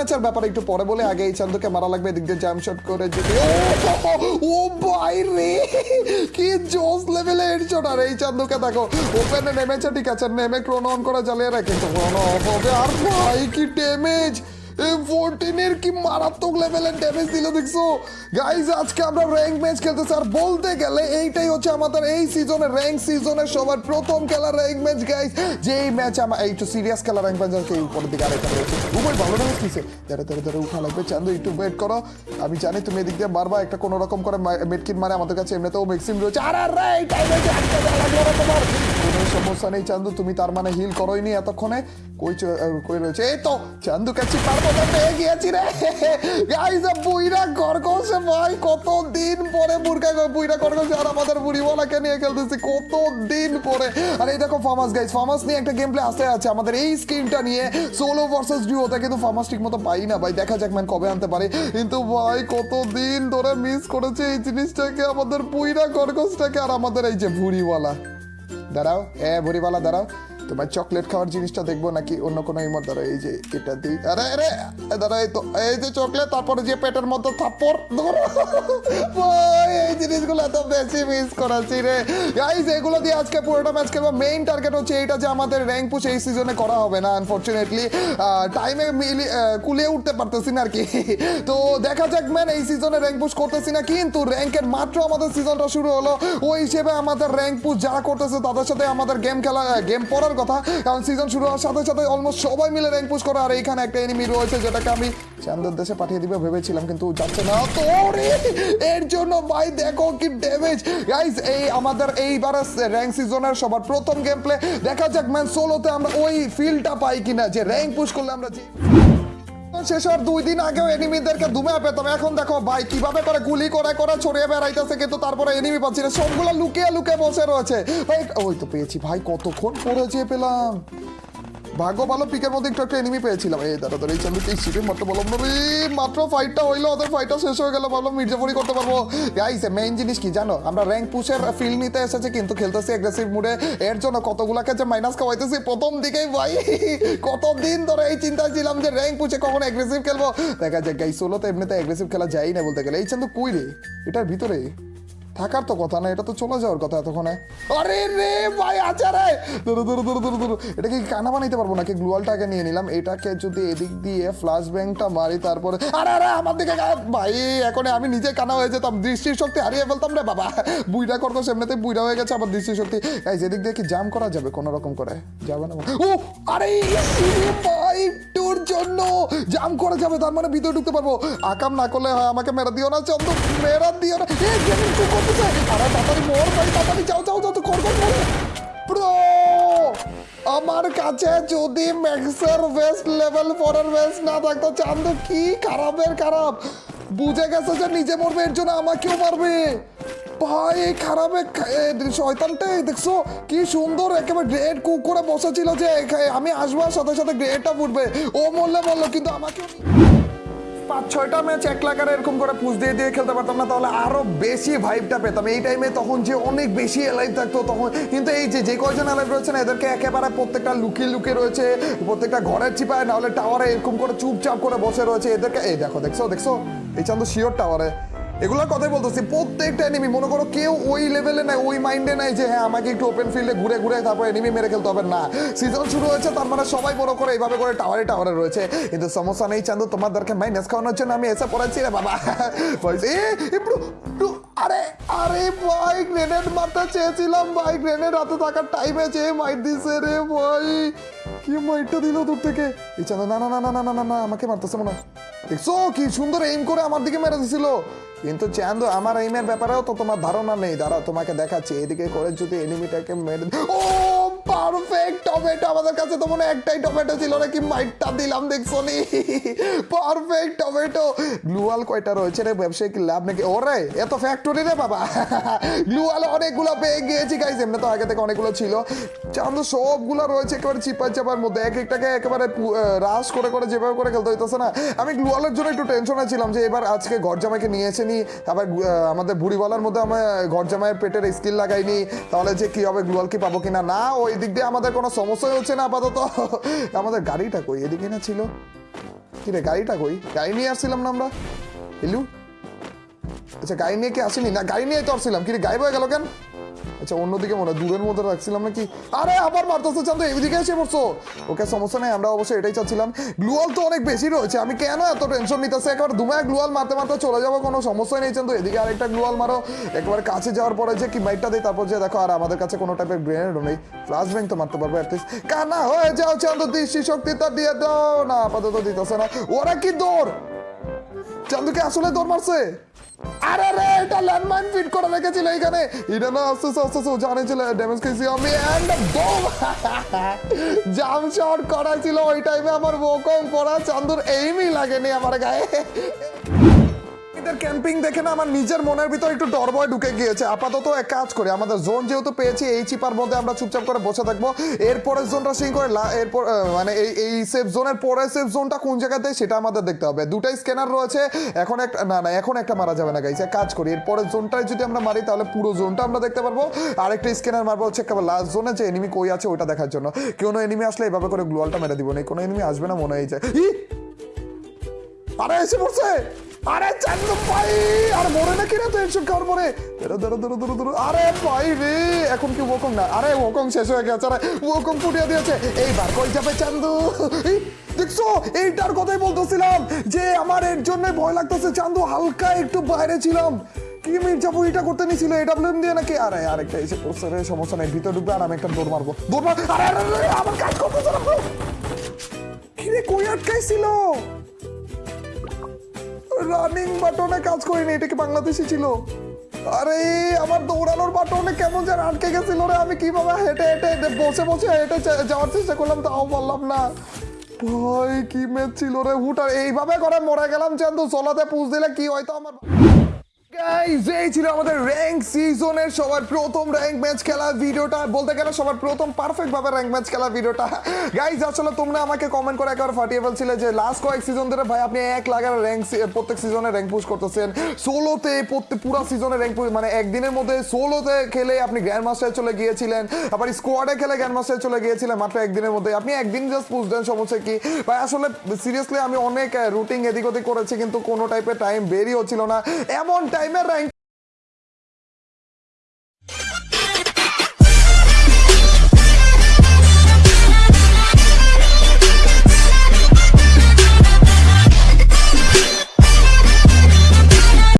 ম্যাচের ব্যাপারে একটু পরে বলে আগে এই চান্দুকে মারা লাগবে এদিক দিয়ে জ্যাম শট করে যদি ও, ভাই রে! কি জোস লেভেলে হেডশট আর এই চান্দুকে দেখো ওপেনে নেমেছে ঠিক আছে নেমে ক্রোন অন করে জ্বালিয়ে রাখে কিন্তু ক্রোন অফ হবে আর ভাই কি ড্যামেজ মারাত্মক গাইজ আজকে আমরা ম্যাচ আর বলতে গেলে এইটাই হচ্ছে আমাদের এই সিজনের সবার প্রথম ম্যাচ আমার সিরিয়াস দিকে ধরে ধরে উঠা চান্দু, একটু ওয়েট করো। আমি জানি তুমি এদিক দিয়ে বারবার একটা কোনো রকম করে মেডকিট মারে, আমাদের কাছে এমনিতেও ম্যাক্সিম রয়েছে। কোনো সমস্যা নেই, চান্দু। তুমি তার মানে হিল করোইনি এতক্ষণে। কই কই রয়েছে? এই তো চান্দু কাছে পারব কিন্তু ফার্মাস ঠিক মতো পাই না ভাই। দেখা যাক কবে আনতে পারে। কিন্তু ভাই ধরে মিস করেছে এই জিনিসটাকে, আমাদের আর আমাদের এই যে ভুড়িওয়ালা দাঁড়াও হ্যাঁ ভরিবালা দাঁড়াও। তোমার চকলেট খাওয়ার জিনিসটা দেখব নাকি অন্য কোনো এই যে এটা দিই। আরে আরে দাঁড়া তো, এই যে চকলেট তারপরে যে পেটের ধরো। এই জিনিসগুলো এত বেশি মিস রে। এগুলো দিয়ে আজকে পুরোটা ম্যাচ খেলব। মেইন টার্গেট হচ্ছে এইটা যে আমাদের র্যাঙ্ক পুশ এই সিজনে করা হবে না আনফর্চুনেটলি টাইমে মিলি কুলিয়ে উঠতে পারতেছি না আর কি। তো দেখা যাক ম্যান এই সিজনে র্যাঙ্ক পুশ করতেছি না, কিন্তু র্যাঙ্কের মাত্র আমাদের সিজনটা শুরু হলো। ওই হিসেবে আমাদের র্যাঙ্ক পুশ যারা করতেছে, তাদের সাথে আমাদের গেম খেলা গেম পড়ার কথা। কারণ সিজন শুরু হওয়ার সাথে সাথে অলমোস্ট সবাই মিলে র্যাঙ্ক পুশ করে। আর এইখানে একটা এনিমি রয়েছে যেটাকে আমি চান্দের দেশে পাঠিয়ে দিবে ভেবেছিলাম, কিন্তু যাচ্ছে না। তো এর জন্য ভাই দেখো কি ড্যামেজ গাইস এই আমাদের এইবারে র্যাঙ্ক সিজনের সবার প্রথম গেম প্লে দেখা যাক ম্যান সোলোতে আমরা ওই ফিলটা পাই কিনা, যে র্যাঙ্ক পুশ করলে আমরা যে শেষ হওয়ার দুই দিন আগেও এনিমিদেরকে দুমে পেতাম। এখন দেখো ভাই, কীভাবে করে গুলি করে করে ছড়িয়ে বেড়াইতেছে, কিন্তু তারপরে এনিমি পাচ্ছি না। সবগুলো লুকিয়ে লুকিয়ে বসে রয়েছে। ওই তো পেয়েছি ভাই, কতক্ষণ পরে যেয়ে পেলাম? ভাগ্য ভালো, পিকের মধ্যে একটু একটা এনিমি পেয়েছিলাম। এই দাদা দাদা, এই চান্দু এই শিপে মারতে বললাম না রে মাত্র ফাইটটা হইল ওদের ফাইটটা শেষ হয়ে গেল। ভাবলাম মির্জাপুরি করতে পারব। গাইস মেইন জিনিস কি জানো? আমরা র্যাঙ্ক পুশের ফিল নিতে এসেছি, কিন্তু খেলতেছি অ্যাগ্রেসিভ মুডে এর জন্য কতগুলাকে যে মাইনাস খাওয়াইতেছি, প্রথম দিকেই ভাই কত দিন ধরে এই চিন্তা ছিলাম যে র্যাঙ্ক পুষে কখন অ্যাগ্রেসিভ খেলব। দেখা যাক গাইস সোলোতে এমনিতে অ্যাগ্রেসিভ খেলা যায় না বলতে গেলে। এই চান্দু কই রে? এটার ভিতরে? থাকার তো কথা না, এটা তো চলে যাওয়ার কথা এতক্ষণে। আরে রে ভাই আচ্ছা রে। ধরো ধরো ধরো ধরো ধরো। এটাকে কি কানা বানাইতে পারব নাকি? গ্লুয়ালটাকে নিয়ে নিলাম। এটাকে যদি এদিক দিয়ে ফ্লাশ ব্যাংকটা মারি, তারপরে আরে আরে, আমার দিকে ভাই, এখন আমি নিজে কানা হয়ে যেতাম। দৃষ্টির শক্তি হারিয়ে ফেলতাম রে বাবা। বুইরা করব এমনিতে বুইরা হয়ে গেছে আমার দৃষ্টির শক্তি এই যেদিক দিয়ে কি জাম করা যাবে কোনো রকম করে? যাবে না। ও আরে ইয়ে ভাই, তোর জন্য জাম করা যাবে, তার মানে ভিতরে ঢুকতে পারব। আকাম না করলে হয় আমাকে মেরা দিও না, চন্দ্র, মেরা দিও না। এ গেমিং কি করতেছে আরে তাড়াতাড়ি মর ভাই তাড়াতাড়ি যাও যাও যাও, তো কর কর আমার কাছে যদি ম্যাক্সের বেস্ট লেভেল ফোরের বেস্ট না থাকতো, চান্দু কি খারাপের খারাপ? বুঝে গেছে যে নিজে মরবে, এর জন্য আমাকেও মারবে। ভাই, এই খারাপে শয়তানটাই দেখছ, কি সুন্দর, একেবারে গ্রেড কুক করে বসেছিল যে আমি আসব আর সাথে সাথে গ্রেডটা ফুটবে। ও মরলে বলল কিন্তু আমাকেও পাঁচ ছয়টা ম্যাচ এক লাখারে এরকম করে পুজ দিয়ে দিয়ে খেলতে পারতাম না, তাহলে আরও বেশি ভাইবটা পেতাম। এই টাইমে তখন যে অনেক বেশি এলাইভ থাকতো, তখন কিন্তু এই যে যে কয়জন এলাইভ রয়েছে না এদেরকে একেবারে প্রত্যেকটা লুকিয়ে লুকিয়ে রয়েছে, প্রত্যেকটা ঘরের চিপায় নাহলে টাওয়ারে এরকম করে চুপচাপ করে বসে রয়েছে, এদেরকে এই দেখো, দেখছ দেখছ? এই চান্দ শিওর টাওয়ারে এগুলোর কথাই বলতেছি, প্রত্যেকটা এনিমি মনে করো কেউ ওই লেভেলে নাই, ওই মাইন্ডে নাই যে হ্যাঁ আমাকে একটু ওপেন ফিল্ডে ঘুরে ঘুরে তারপর এনিমি মেরে খেলতে হবে। না সিজন শুরু হয়েছে, তার মানে সবাই বড় করে এইভাবে করে টাওয়ারে টাওয়ারে রয়েছে। কিন্তু সমস্যা নেই, চান্দু, তোমাদেরকে মাইনাস খাওয়ানোর জন্য আমি এসে পড়াচ্ছি রে বাবা। আরে আরে ভাই গ্রেনেড মারতে চেয়েছিলাম ভাই গ্রেনেড হাতে থাকার টাইমে চেয়ে মাইট দিছে রে ভাই কি দূর থেকে? না না না না না না না আমাকে মারতেছে মনে দেখছ কি সুন্দর করে আমার দিকে মেরে কিন্তু আমার ব্যাপারেও তো তোমার ধারণা নেই। দাঁড়া তোমাকে দেখাচ্ছি। এদিকে করে যদি এনিমিটাকে মেরে ও পারফেক্ট টমেটো আমাদের কাছে তো মনে একটাই টমেটো ছিল নাকি মাইটটা দিলাম দেখছ নি পারফেক্ট টমেটো গ্লুয়াল কয়টা রয়েছে রে? ব্যবসায়িক লাভ নাকি? ওরে এত ফ্যাক্টরি রে বাবা! গ্লুয়াল অনেকগুলো পেয়ে গিয়েছি গাইজ এমনি তো আগে থেকে অনেকগুলো ছিল। চান্দু সবগুলো রয়েছে একেবারে চিপার চাপার মধ্যে। এক একটাকে একেবারে রাশ করে করে যেভাবে করে খেলতে হইতেছে না। আমি গ্লুয়ালের জন্য একটু টেনশনে ছিলাম যে এবার আজকে ঘর জামাইকে নিয়ে এসেনি আবার গু- আহ, আমাদের বুড়িওয়ালার মধ্যে আমার ঘর জামাইয়ের পেটের স্কিল লাগাইনি। তাহলে যে কি হবে? গ্লুয়াল কি পাবো কিনা? না ওই দিক দিয়ে আমাদের কোনো সমস্যাই হচ্ছে না আপাতত। আমাদের গাড়িটা কই? এদিকে না ছিল। কি রে গাড়িটা কই? গাড়ি নিয়ে আসছিলাম না আমরা। আচ্ছা গাড়ি নিয়ে কি আসেনি? না, গাড়ি নিয়ে তো আসছিলাম। কি রে, গায়েব হয়ে গেল কেন? আচ্ছা অন্যদিকে মনে দূরের মধ্যে রাখছিলাম নাকি? আরে, আবার মারতেছে চান তো এইদিকে এসে পড়ছো। ওকে, সমস্যা নেই, আমরা অবশ্যই এটাই চাচ্ছিলাম। গ্লুয়াল তো অনেক বেশি রয়েছে, আমি কেন এত টেনশন নিতেছে? একবার দুমায় গ্লুয়াল মারতে মারতে চলে যাব, কোনো সমস্যাই নেই, চান্দু। এদিকে আরেকটা গ্লুয়াল মারো। একবার কাছে যাওয়ার পরে যে কি বাইকটা দেয়, তারপর যে দেখো, আর আমাদের কাছে কোনো টাইপের গ্রেনেডও নেই। ফ্লাশ ব্যাংক তো মারতে পারব অ্যাটলিস্ট কানা হয়ে যাও, চান্দু, দৃষ্টি শক্তিটা দিয়ে দাও। না, আপাতত দিতেছে না। ওরা কি দৌড়? চান্দুকে আসলে দৌড় মারছে? আরে রে, এটা ল্যান্ডমাইন ফিট করে রেখেছিল এখানে। এটা না, আস্তে আস্তে আস্তে জানে ছিল ড্যামেজ খেয়েছি আমি। এন্ড বোম জাম শট করা ছিল ওই টাইমে আমার বোকম পড়া চান্দুর এইমই লাগেনি আমার গায়ে। এদের ক্যাম্পিং দেখে না, আমার নিজের মনের ভিতর একটু ডর ভয় ঢুকে গিয়েছে। আপাতত এক কাজ করি, আমাদের জোন যেহেতু পেয়েছি, এই চিপার মধ্যে আমরা চুপচাপ করে বসে থাকব। এরপরের জোনটা সিং করে এরপর মানে এই এই সেফ জোনের পরের সেফ জোনটা কোন জায়গাতে, সেটা আমাদের দেখতে হবে। দুটাই স্ক্যানার রয়েছে, এখন একটা না না, এখন একটা মারা যাবে না গাইছে কাজ করি। এরপরের জোনটায় যদি আমরা মারি, তাহলে পুরো জোনটা আমরা দেখতে পারব। আরেকটা স্ক্যানার মারবো হচ্ছে একেবারে লাস্ট জোনে যে এনিমি কই আছে ওটা দেখার জন্য। কোনো এনিমি আসলে এভাবে করে গ্লোয়ালটা মেরে দিব না, কোনো এনিমি আসবে না, মনে হয় যায়! আরে, এসে পড়ছে! আরে চান্দু ভাই আর মরে না তো হেডশট খাওয়ার পরে আরে ভাই রে এখন কি না? আরে শেষ হয়ে গেছে আরে ফুটিয়ে দিয়েছে। এইবার কই যাবে চান্দু? দেখছ? এইটার কথাই বলতেছিলাম যে আমার এর জন্য ভয় লাগতেছে। চান্দু হালকা একটু বাইরে ছিলাম। কি মির্জাপু এটা করতে নিছিল এটা দিয়ে নাকি? আরে আরেকটা এসে পড়ছে রে সমস্যা নাই ভিতরে ঢুকবে আর আমি একটা দৌড় মারবো। দৌড় মার আরে আরে, আমার কাজ করতেছে না। কই আটকাইছিল? রানিং বাটনে কাজ করিনি, এটা কি বাংলাদেশি ছিল? আরে, আমার দৌড়ানোর বাটনে কেমন যেন আটকে গেছিল রে, আমি কীভাবে হেঁটে হেঁটে বসে বসে হেঁটে যাওয়ার চেষ্টা করলাম, তাও বললাম না। ভাই কি ম্যাচ ছিল রে, হুটার। এইভাবে করে মরে গেলাম, চান্দু, চলাতে পুষ দিলে কি হয়তো আমার ছিল আমাদের র্যাঙ্ক সিজনের সবার প্রথম র্যাঙ্ক ম্যাচ খেলা ভিডিওটা। বলতে গেলে সবার প্রথম র্যাঙ্ক ম্যাচ খেলা ভিডিওটা। গাইজ আসলে তোমরা আমাকে কমেন্ট করে একবার ফাটিয়ে যে লাস্ট কয়েক সিজন ধরে ভাই আপনি এক লাগার র্যাঙ্ক প্রত্যেক সিজনে র্যাঙ্ক পুশ করতেছেন। প্রত্যেক পুরো সিজনে র্যাঙ্ক পুশ মানে একদিনের মধ্যে খেলে আপনি গ্র্যান্ড মাস্টারে চলে গিয়েছিলেন। আবার স্কোয়াডে খেলে গ্র্যান্ড মাস্টারে চলে গিয়েছিলেন মাত্র একদিনের মধ্যে। আপনি একদিন জাস্ট পুশ দেন, সমস্যা কি? ভাই, আসলে সিরিয়াসলি আমি অনেক রুটিন এদিক ওদিক করেছি, কিন্তু কোনো টাইপের টাইম হচ্ছিল না। এমন টাইমের র্যাঙ্ক